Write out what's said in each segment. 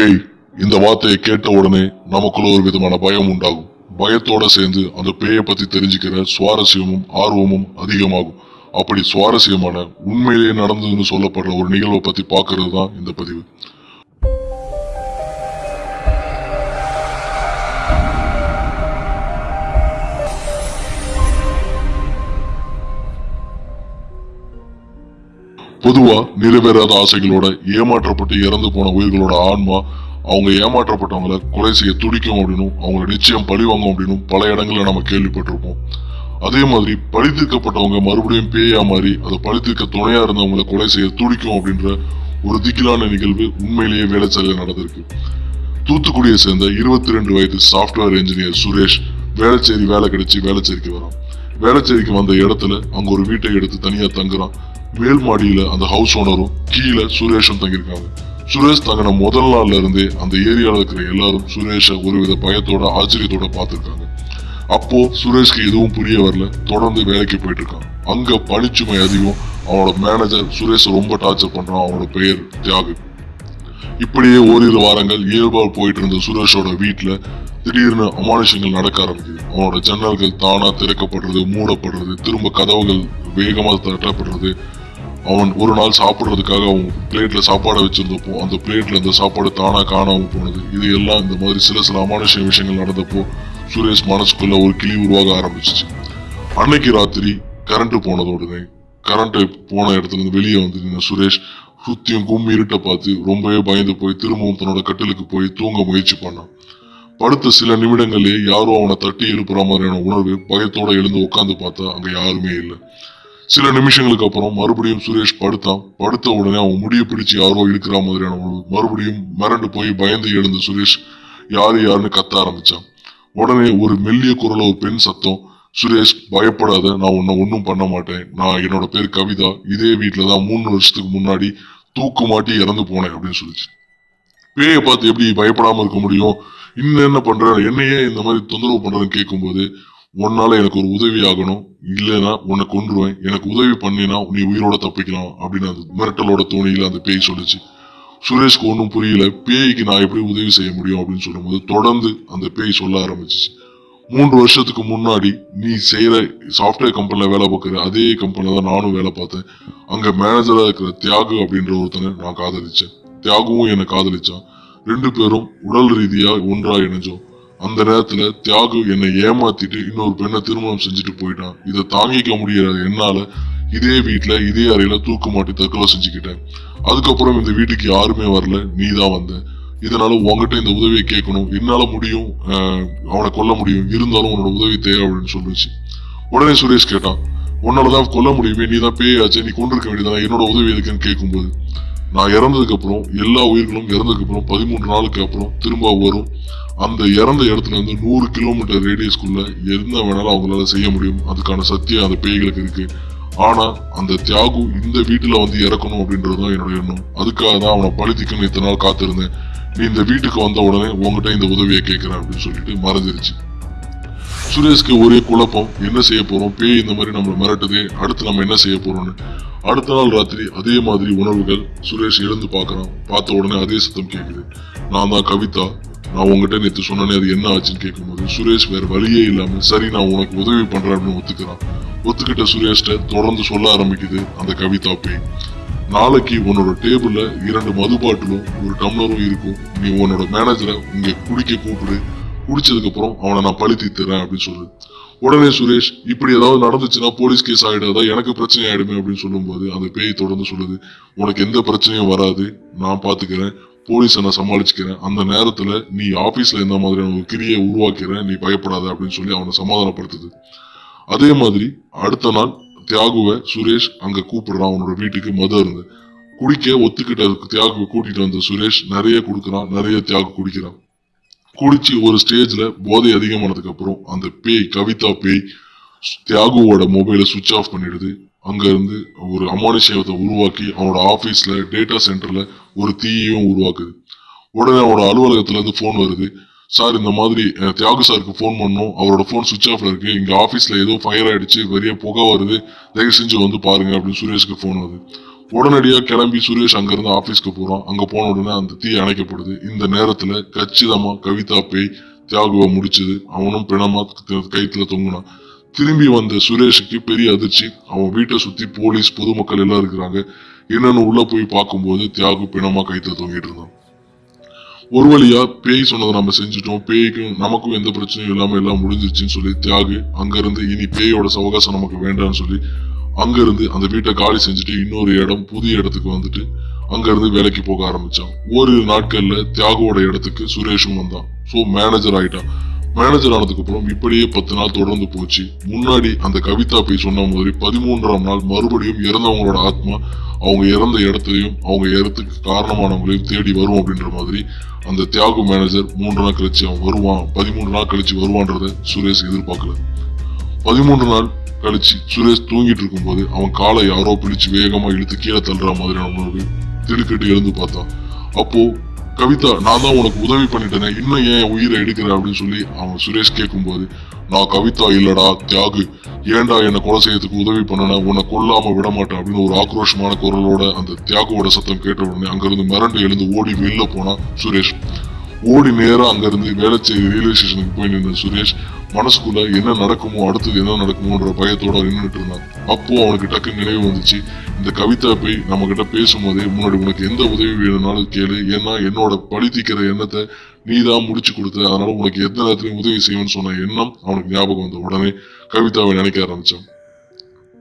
பேய் இந்த வார்த்தையை கேட்ட உடனே நமக்குள்ள ஒரு விதமான பயம் உண்டாகும். பயத்தோட சேர்ந்து அந்த பேயை பத்தி தெரிஞ்சுக்கிற சுவாரஸ்யமும் ஆர்வமும் அதிகமாகும். அப்படி சுவாரஸ்யமான உண்மையிலேயே நடந்ததுன்னு சொல்லப்படுற ஒரு நிகழ்வை பத்தி பாக்குறது தான் இந்த பதிவு. பொதுவா நிறைவேறாத ஆசைகளோட ஏமாற்றப்பட்டு இறந்து போன உயிர்களோட ஆன்மா அவங்க ஏமாற்றப்பட்டவங்கள கொலை செய்ய துடிக்கும் அப்படின்னும் அவங்கள நிச்சயம் பழி வாங்கும் அப்படின்னும் பல இடங்கள்ல நம்ம கேள்விப்பட்டிருப்போம். அதே மாதிரி பழி தீர்க்கப்பட்டவங்க மறுபடியும் பேயா மாறி அதை பழி தீர்க்க துணையா இருந்தவங்களை கொலை செய்ய துடிக்கும் அப்படின்ற ஒரு திகிலான நிகழ்வு உண்மையிலேயே வேலைச்சாலையில் நடந்திருக்கு. தூத்துக்குடியை சேர்ந்த இருபத்தி ரெண்டு வயது சாஃப்ட்வேர் இன்ஜினியர் சுரேஷ் வேலைச்சேரி வேலை கிடைச்சு வேலைச்சேரிக்கு வரான். வேலைச்சேரிக்கு வந்த இடத்துல அங்க ஒரு வீட்டை எடுத்து தனியா தங்குறான். மேல் மாடியில அந்த ஹவுஸ் ஓனரும் கீழே சுரேஷும் தங்கியிருக்காங்க. சுரேஷ் தங்கின முதல் நாள்ல இருந்தே அந்த ஏரியால இருக்கிற எல்லாரும் சுரேஷை ஒருவித பயத்தோட ஆச்சரியத்தோட பார்த்திருக்காங்க. அப்போ சுரேஷ்க்கு எதுவும் புரிய வரல. தொடர்ந்து வேலைக்கு போயிட்டு இருக்கான். அங்க பணிச்சுமை அதிகம். அவனோட மேனேஜர் சுரேஷ் ரொம்ப டார்ச்சர் பண்றான். அவனோட பெயர் தியாகு. இப்படியே ஓரிரு வாரங்கள் இயல்பால் போயிட்டு இருந்த சுரேஷோட வீட்டுல திடீர்னு அமானுஷங்கள் நடக்க ஆரம்பிக்குது. அவனோட ஜன்னல்கள் தானா திறக்கப்படுறது மூடப்படுறது திரும்ப கதவுகள் வேகமா தட்டப்படுறது அவன் ஒரு நாள் சாப்பிட்றதுக்காக அவன் பிளேட்டில் சாப்பாடை வச்சிருந்தப்போ அந்த பிளேட்ல இந்த சாப்பாடு தானாக காணாமல் போனது. இது எல்லாம் இந்த மாதிரி சில சில அமானுஷ விஷயங்கள் நடந்தப்போ சுரேஷ் மனசுக்குள்ள ஒரு கிளி உருவாக ஆரம்பிச்சிச்சு. அன்னைக்கு ராத்திரி கரண்ட்டு போனதோடனே கரண்ட்டு போன இடத்துல இருந்து வெளியே வந்து சுரேஷ் சுத்தியும் கும்மி இருட்ட பார்த்து ரொம்பவே பயந்து போய் திரும்பவும் தன்னோட கட்டிலுக்கு போய் தூங்க முயற்சி பண்ணான். படுத்த சில நிமிடங்களே யாரும் அவனை தட்டி எழுப்புற மாதிரியான உணர்வு பயத்தோட எழுந்து உட்காந்து பார்த்தா அங்கே யாருமே இல்லை. சில நிமிஷங்களுக்கு அப்புறம் மறுபடியும் சுரேஷ் படுத்தான் படுத்த உடனே அவன் முடிய பிடிச்சு யாரோ இருக்கிற மாதிரியான மறுபடியும் மிரண்டு போய் பயந்து எழுந்த சுரேஷ் யாரு யாருன்னு கத்த ஆரம்பிச்சான். உடனே ஒரு மெல்லிய குரல ஒரு பெண் சத்தம். சுரேஷ் பயப்படாத. நான் உன்னை ஒன்றும் பண்ண மாட்டேன். நான் என்னோட பேர் கவிதா. இதே வீட்டில் தான் மூணு வருஷத்துக்கு முன்னாடி தூக்கு மாட்டி இறந்து போனேன் அப்படின்னு சொல்லிச்சு. பேயை பார்த்து எப்படி பயப்படாம இருக்க முடியும்? இன்னும் என்ன பண்ற? என்னையே இந்த மாதிரி தொந்தரவு பண்றதுன்னு கேட்கும்போது உன்னால எனக்கு ஒரு உதவி ஆகணும். இல்லைன்னா உன்னை கொன்றுவேன். எனக்கு உதவி பண்ணினா நீ உயிரோட தப்பிக்கலாம் அப்படின்னு அந்த மிரட்டலோட தோணியில் அந்த பேய் சொல்லுச்சு. சுரேஷ்க்கு ஒன்றும் புரியல. பேய்க்கு நான் எப்படி உதவி செய்ய முடியும் அப்படின்னு சொல்லும்போது தொடர்ந்து அந்த பேய் சொல்ல ஆரம்பிச்சிச்சு. மூன்று வருஷத்துக்கு முன்னாடி நீ செய்கிற சாஃப்ட்வேர் கம்பெனியில் வேலை பார்க்குற அதே கம்பெனியில் தான் நானும் வேலை பார்த்தேன். அங்கே மேனேஜராக இருக்கிற தியாகு அப்படின்ற ஒருத்தனை நான் காதலிச்சேன். தியாகுவும் என்னை காதலிச்சான். ரெண்டு பேரும் உடல் ரீதியாக ஒன்றாக இணைஞ்சோம். அந்த நேரத்துல தியாகு என்னை ஏமாத்திட்டு இன்னொரு பெண்ணை திருமணம் செஞ்சுட்டு போயிட்டான். இதை தாங்கிக்க முடியாத என்னால இதே வீட்டுல இதே அறையில தூக்கு மாட்டி தற்கொலை செஞ்சுக்கிட்டேன். அதுக்கப்புறம் இந்த வீட்டுக்கு யாருமே வரல. நீ தான் வந்த. இதனால உங்ககிட்ட இந்த உதவியை கேட்கணும். என்னால முடியும் அவனை கொல்ல முடியும். இருந்தாலும் உன்னோட உதவி தேவை அப்படின்னு சொல்லுச்சு. உடனே சுரேஷ் கேட்டான் உன்னாலதான் கொல்ல முடியுமே நீ தான் பேயாச்சு. நீ கொண்டிருக்க வேண்டியதானே என்னோட உதவி எதுக்குன்னு கேட்கும்போது நான் இறந்ததுக்கு அப்புறம் எல்லா உயிர்களும் இறந்ததுக்கு அப்புறம் பதிமூன்று நாளுக்கு அப்புறம் திரும்ப வரும். அந்த இறந்த இடத்துல இருந்து நூறு கிலோமீட்டர் ரேடியஸ்குள்ள என்ன வேணாலும் அவங்களால செய்ய முடியும். அதுக்கான சத்தியம் அந்த பேய்களுக்கு இருக்கு. ஆனா அந்த தியாகு இந்த வீட்டுல வந்து இறக்கணும் அப்படின்றதுதான் என்னோட எண்ணம். அதுக்காக தான் அவனை பழித்திக்கணும் இத்தனை நாள் காத்திருந்தேன். நீ இந்த வீட்டுக்கு வந்த உடனே உங்ககிட்ட இந்த உதவியை கேட்கிறேன் அப்படின்னு சொல்லிட்டு மறைஞ்சிருச்சு. சுரேஷ்க்கு ஒரே குழப்பம் என்ன செய்ய போறோம்? பேய் இந்த மாதிரி நம்மளை மிரட்டுதே அடுத்து நம்ம என்ன செய்ய போறோம்னு. அடுத்த நாள் ராத்திரி அதே மாதிரி உணர்வுகள் சுரேஷ் எழுந்து பார்க்குறான். பார்த்த உடனே அதே சத்தம் கேட்குது நான் தான் கவிதா நான் உங்ககிட்ட நேற்று சொன்னனே அது என்ன ஆச்சுன்னு கேட்கும்போது சுரேஷ் வேற வழியே இல்லாமல் சரி நான் உனக்கு உதவி பண்றேன் அப்படின்னு ஒத்துக்கிறான். ஒத்துக்கிட்ட சுரேஷ்ட தொடர்ந்து சொல்ல ஆரம்பிக்குது அந்த கவிதா பேய். நாளைக்கு உன்னோட டேபிள்ல இரண்டு மது பாட்டிலும் ஒரு டம்ளரும் இருக்கும். நீ உன்னோட மேனேஜரை இங்க குடிக்க கூப்பிடு. குடிச்சதுக்கு அப்புறம் அவனை நான் பழி தீர்த்துறேன் அப்படின்னு சொல்லு. உடனே சுரேஷ் இப்படி ஏதாவது நடந்துச்சுன்னா போலீஸ் கேஸ் ஆகிடாதா? எனக்கு பிரச்சனை ஆயிடுமே அப்படின்னு சொல்லும்போது அந்த பேய் தொடர்ந்து சொல்லுது உனக்கு எந்த பிரச்சனையும் வராது. நான் பாத்துக்கிறேன். போலீஸை நான் சமாளிச்சுக்கிறேன்? அந்த நேரத்தில் நீ ஆஃபீஸில் எந்த மாதிரியான ஒரு கிரியை உருவாக்கிறேன் நீ பயப்படாத அப்படின்னு சொல்லி அவனை சமாதானப்படுத்துது. அதே மாதிரி அடுத்த நாள் தியாகுவை சுரேஷ் அங்கே கூப்பிடுறான் அவனோட வீட்டுக்கு மது இருந்து குடிக்க ஒத்துக்கிட்ட தியாகுவை கூட்டிகிட்டு வந்த சுரேஷ் நிறைய கொடுக்குறான் நிறைய தியாகு குடிக்கிறான். குடிச்சு ஒரு ஸ்டேஜில் போதை அதிகமானதுக்கு அப்புறம் அந்த பேய் கவிதா பேய் தியாகுவோட மொபைலை சுவிட்ச் ஆஃப் பண்ணிடுது. அங்கேருந்து ஒரு அமானுஷேவத்தை உருவாக்கி அவனோட ஆஃபீஸில் டேட்டா சென்டரில் ஒரு தீயையும் உருவாக்குது. உடனே அவனோட அலுவலகத்துலேருந்து ஃபோன் வருது. சார் இந்த மாதிரி தியாகு சாருக்கு ஃபோன் பண்ணோம் அவரோட ஃபோன் சுவிச் ஆஃப்ல இருக்குது இங்கே ஆஃபீஸில் ஏதோ ஃபயர் ஆயிடுச்சு. பெரிய புகை வருது. தயவு செஞ்சு வந்து பாருங்க அப்படின்னு சுரேஷ்க்கு ஃபோன் வருது. உடனடியாக கிளம்பி சுரேஷ் அங்கேருந்து ஆஃபீஸ்க்கு போகிறான் அங்கே போன உடனே அந்த தீ அணைக்கப்படுது. இந்த நேரத்தில் கச்சிதமாக கவிதா பேய் தியாகுவை முடிச்சது. அவனும் பிணமா கைத்தில் கயித்துல தொங்குனான். திரும்பி வந்த சுரேஷுக்கு பெரிய அதிர்ச்சி. அவன் வீட்டை சுத்தி போலீஸ் பொதுமக்கள் எல்லாம் இருக்கிறாங்க. என்னன்னு உள்ள போய் பார்க்கும்போது தியாகு பிணமா கைத்த தொங்கிட்டு இருந்தான். ஒரு வழியா பேய் சொன்னதை நம்ம செஞ்சுட்டோம். பேய்க்கும் நமக்கும் எந்த பிரச்சனையும் இல்லாம எல்லாம் முடிஞ்சிருச்சுன்னு சொல்லி தியாகு அங்கிருந்து இனி பேயோட சவகாசம் நமக்கு வேண்டாம்னு சொல்லி அங்கிருந்து அந்த வீட்டை காலி செஞ்சுட்டு இன்னொரு இடம் புதிய இடத்துக்கு வந்துட்டு அங்கிருந்து வேலைக்கு போக ஆரம்பிச்சான். ஓரிரு நாட்கள்ல தியாகுவோட இடத்துக்கு சுரேஷும் வந்தான். சோ மேனேஜர் ஆயிட்டான். மேனேஜர் ஆனதுக்கு அப்புறம் இப்படியே பத்து நாள் தொடர்ந்து போச்சு. முன்னாடி அந்த கவிதா போய் சொன்ன மாதிரி பதிமூன்றாம் நாள் மறுபடியும் இறந்தவங்களோட ஆத்மா அவங்க இறந்த இடத்தையும் அவங்க இறத்துக்கு காரணமானவங்களையும் தேடி வரும் அப்படின்ற மாதிரி அந்த தியாகு மேனேஜர் மூன்று நாள் கழிச்சு அவன் வருவான். பதிமூன்று நாள் கழிச்சு வருவான்றத சுரேஷ் எதிர்பார்க்கல. பதிமூன்று நாள் கழிச்சு சுரேஷ் தூங்கிட்டு இருக்கும்போது அவன் காலை யாரோ பிடிச்சு வேகமா இழுத்து கீழே தள்ளுற மாதிரி நம்மளுக்கு திடுக்கிட்டு எழுந்து பார்த்தான். அப்போ கவிதா நான் தான் உனக்கு உதவி பண்ணிட்டேன் இன்னும் ஏன் உயிரை எடுக்கிற அப்படின்னு சொல்லி அவன் சுரேஷ் கேட்கும்போது நான் கவிதா இல்லடா தியாகு. ஏன்டா என்னை கொலை செய்யறதுக்கு உதவி பண்ணன? உன்னை கொல்லாம விட மாட்டேன் அப்படின்னு ஒரு ஆக்ரோஷமான குரலோட அந்த தியாகுவோட சத்தம் கேட்ட உடனே அங்கிருந்து மிரண்டு எழுந்து ஓடி வெளில போனான் சுரேஷ். ஓடி நேரம் அங்கிருந்து செய்ய ரயில்வே ஸ்டேஷனுக்கு போய் நின்ற சுரேஷ் மனசுக்குள்ள என்ன நடக்குமோ அடுத்தது என்ன நடக்குமோன்ற பயத்தோட நின்றுட்டு இருந்தான். அப்போ அவனுக்கு டக்கு நினைவு வந்துச்சு இந்த கவிதா போய் நம்ம கிட்ட பேசும்போதே முன்னாடி உனக்கு எந்த உதவி வேணும்னாலும் கேளு. ஏன்னா என்னோட பழி தீக்கிற எண்ணத்தை நீ தான் முடிச்சு கொடுத்த. அதனால உனக்கு எந்த நேரத்திலையும் உதவி செய்வேன்னு சொன்ன எண்ணம் அவனுக்கு ஞாபகம் வந்த உடனே கவிதாவை நினைக்க ஆரம்பிச்சான்.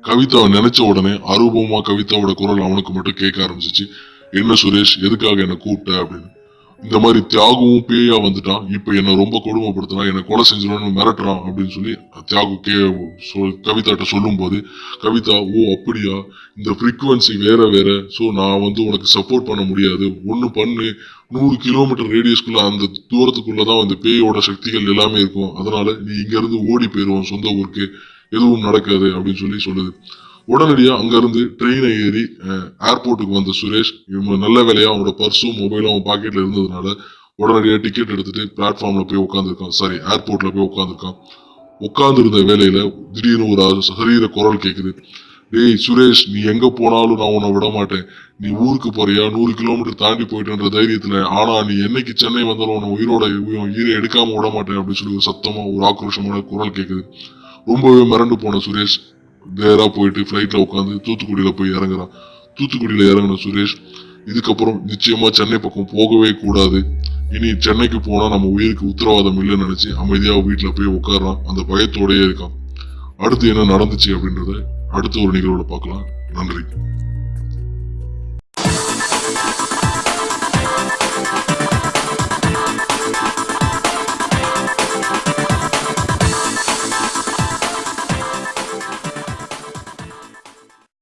கவிதாவை நினைச்ச உடனே அரூபமா கவிதாவோட குரல் அவனுக்கு மட்டும் கேட்க ஆரம்பிச்சிச்சு. என்ன சுரேஷ் எதுக்காக என்னை கூப்பிட்ட? அப்படின்னு. இந்த மாதிரி தியாகவும் பேயா வந்துட்டான். இப்போ என்னை ரொம்ப கொடுமைப்படுத்துறான் என்னை கொலை செஞ்சிடணும்னு மிரட்டுறான் அப்படின்னு சொல்லி தியாகு கே கவிதாட்ட சொல்லும் போது கவிதா ஓ அப்படியா? இந்த ஃப்ரீக்குவன்சி வேற வேற. ஸோ நான் வந்து உனக்கு சப்போர்ட் பண்ண முடியாது. ஒன்று பண்ணு. நூறு கிலோமீட்டர் ரேடியஸ்க்குள்ள அந்த தூரத்துக்குள்ள தான் அந்த பேயோட சக்திகள் எல்லாமே இருக்கும். அதனால நீ இங்கேருந்து ஓடி போயிடுவோம் சொந்த ஊருக்கு. எதுவும் நடக்காது. அப்படின்னு சொல்லி சொல்லுது. உடனடியா அங்கிருந்து ட்ரெயினை ஏறி ஏர்போர்ட்டுக்கு வந்த சுரேஷ் இவன் நல்ல வேலையா அவனோட பர்ஸும் மொபைலும் அவன் பாக்கெட்ல இருந்ததுனால உடனடியா டிக்கெட் எடுத்துட்டு பிளாட்ஃபார்ம்ல போய் உட்காந்துருக்கான் சாரி ஏர்போர்ட்ல போய் உட்காந்துருக்கான் உட்காந்துருந்த வேலையில திடீர்னு ஒரு சரீர குரல் கேக்குது. டேய் சுரேஷ் நீ எங்க போனாலும் நான் உன்னை விட மாட்டேன். நீ ஊருக்கு போறியா? நூறு கிலோமீட்டர் தாண்டி போயிட்டுன்ற தைரியத்துல ஆனா நீ என்னைக்கு சென்னை வந்தாலும் உன்னை உயிரோட உயிரை எடுக்காம விட மாட்டேன். அப்படின்னு சொல்லி ஒரு சத்தமா ஒரு ஆக்ரோஷமான குரல் கேக்குது. ரொம்பவே மிரண்டு போன சுரேஷ் நேராக போயிட்டு ஃப்ளைட்ல உட்காந்து தூத்துக்குடியில போய் இறங்குறான். தூத்துக்குடியில இறங்கின சுரேஷ் இதுக்கப்புறம் நிச்சயமா சென்னை பக்கம் போகவே கூடாது. இனி சென்னைக்கு போனா நம்ம உயிருக்கு உத்தரவாதம் இல்லைன்னு நினைச்சு அமைதியாக வீட்டில் போய் உட்காடுறான் அந்த பயத்தோடையே இருக்கான். அடுத்து என்ன நடந்துச்சு அப்படின்றத அடுத்த ஒரு நிகழ்வோட பார்க்கலாம். நன்றி. Thank you.